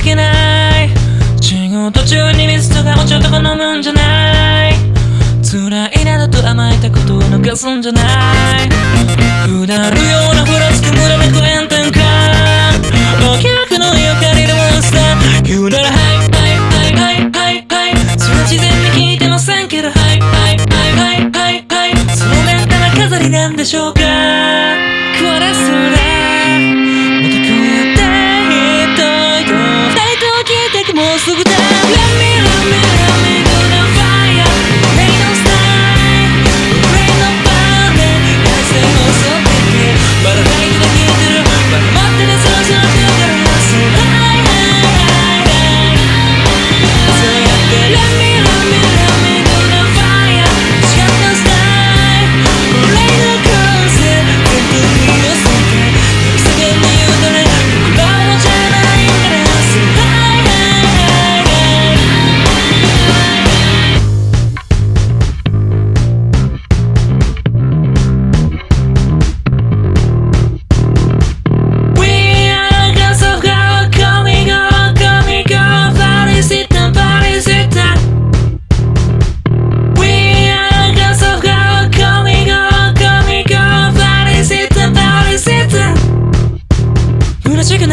けない。仕事中に水とかお茶とか飲むんじゃない。辛いなどと甘えたことを逃すんじゃない。くだるようなふらつくムラめく炎天下お客の家を借りるモンスター。言うならはいはいはいはいはい。はいそれは事前に聞いてませんけどはいはいはいはいはいはい。そのメンタな飾りなんでしょうか。これすらえて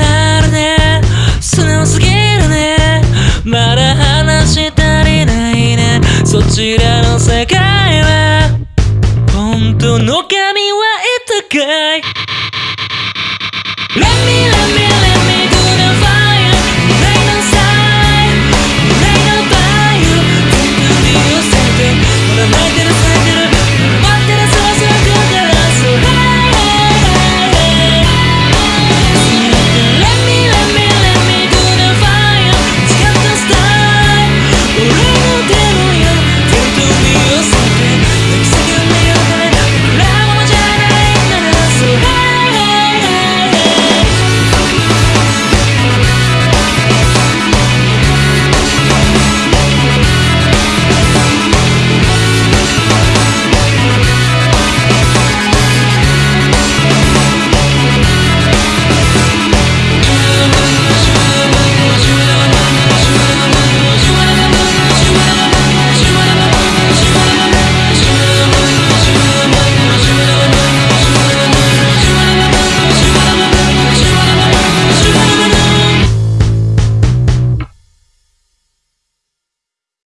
あるね。素直すぎるね。まだ話したりないね。そちらの世界は。本当の神はいたかい Let me